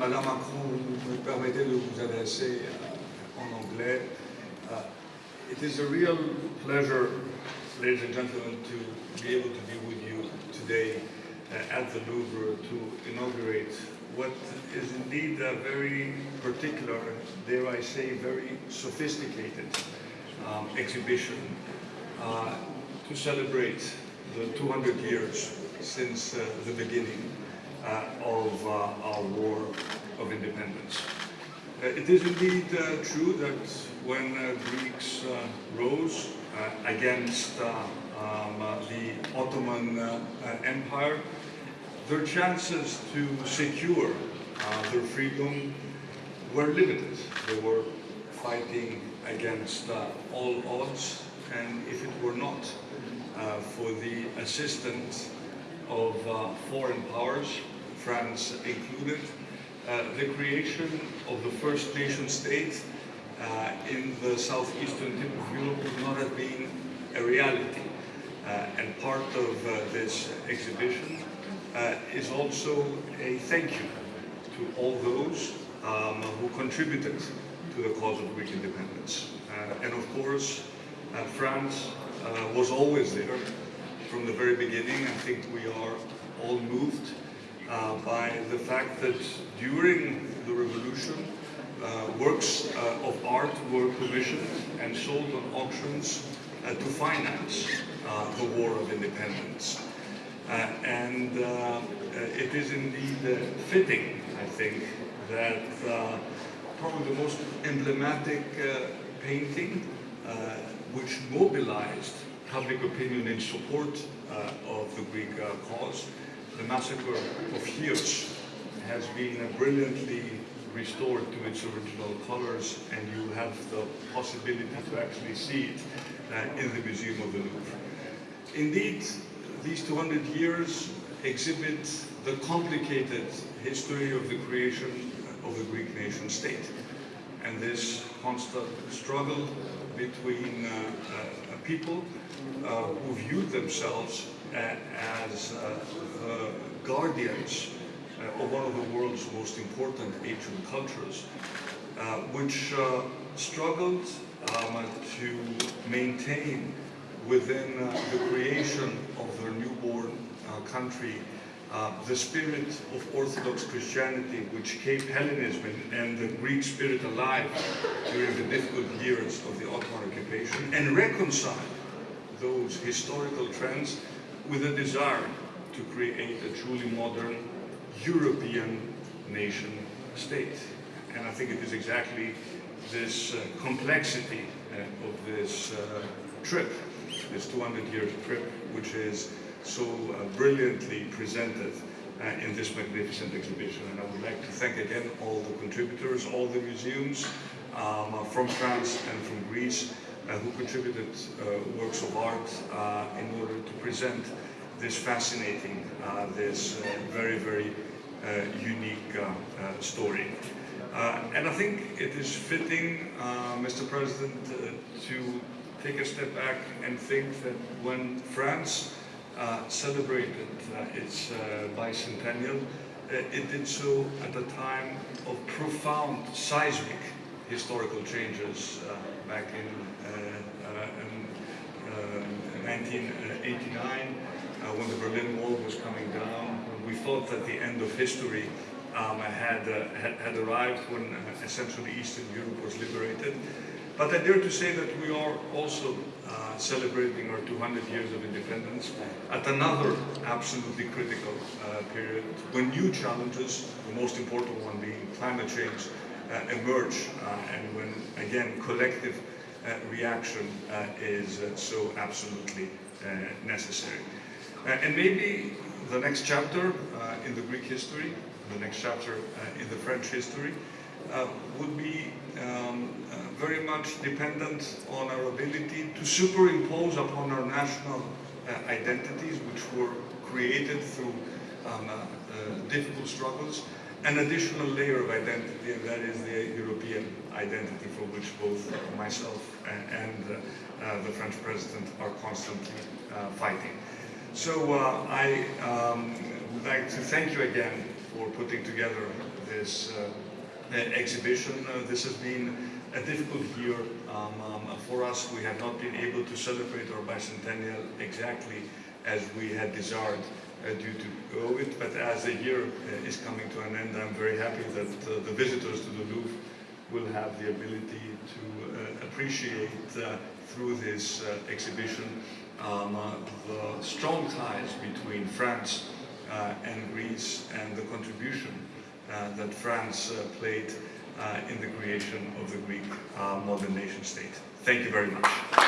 Madame Macron, vous me permettez de vous adresser euh, en anglais. Uh, it is a real pleasure, ladies and gentlemen, to be able to be with you today uh, at the Louvre to inaugurate what is indeed a very particular, dare I say, very sophisticated um, exhibition uh, to celebrate the 200 years since uh, the beginning uh, of uh, our war of independence. Uh, it is indeed uh, true that when Greeks rose against um, the Ottoman Empire, their chances to secure their freedom were limited. They were fighting against uh, all odds and if it were not uh, for the assistance of uh, foreign powers, France included, uh, the creation of the first nation state uh, in the southeastern tip of Europe would not have been a reality. Uh, and part of this exhibition is also a thank you to all those um, who contributed to the cause of Greek independence. Uh, and of course, uh, France uh, was always there from the very beginning. I think we are all moved uh, by the fact that during the revolution, uh, works uh, of art were commissioned and sold on auctions uh, to finance uh, the war of independence. Uh, and uh, it is indeed fitting, I think, that probably the most emblematic painting which mobilized public opinion in support of the Greek cause. The massacre of Chios has been brilliantly restored to its original colors and you have the possibility to actually see it uh, in the Museum of the Louvre. Indeed, these 200 years exhibit the complicated history of the creation of the Greek nation state and this constant struggle between uh, uh, people uh, who viewed themselves as uh, uh, guardians uh, of one of the world's most important ancient cultures, which struggled um, to maintain within the creation of their newborn country uh, the spirit of Orthodox Christianity, which kept Hellenism and, the Greek spirit alive during the difficult years of the Ottoman occupation, and reconcile those historical trends with a desire to create a truly modern European nation state. And I think it is exactly this uh, complexity uh, of this uh, trip, this 200 year trip, which is so uh, brilliantly presented uh, in this magnificent exhibition. And I would like to thank again all the contributors, all the museums um, uh, from France and from Greece who contributed works of art in order to present this fascinating, this very, very unique story. Uh, and I think it is fitting, uh, Mr. President, uh, to take a step back and think that when France uh, celebrated uh, its uh, bicentennial, it did so at a time of profound seismic historical changes back in, in 1989 when the Berlin Wall was coming down, we thought that the end of history um, had, uh, had, had, arrived when uh, essentially Eastern Europe was liberated. But I dare to say that we are also uh, celebrating our 200 years of independence at another absolutely critical uh, period when new challenges, the most important one being climate change, uh, emerge uh, and when, again, collective uh, reaction uh, is so absolutely necessary. and maybe the next chapter in the Greek history, the next chapter in the French history, uh, would be um, uh, very much dependent on our ability to superimpose upon our national uh, identities, which were created through um, uh, uh, difficult struggles, an additional layer of identity, and that is the European identity for which both myself and, and uh, the French president are constantly fighting. So I um, would like to thank you again for putting together this uh, exhibition. Uh, this has been a difficult year um, um, for us. We have not been able to celebrate our bicentennial exactly as we had desired uh, due to COVID, but as the year uh, is coming to an end, I'm very happy that uh, the visitors to the Louvre will have the ability to uh, appreciate uh, through this uh, exhibition um, uh, the strong ties between France uh, and Greece and the contribution uh, that France uh, played uh, in the creation of the Greek uh, modern nation state. Thank you very much.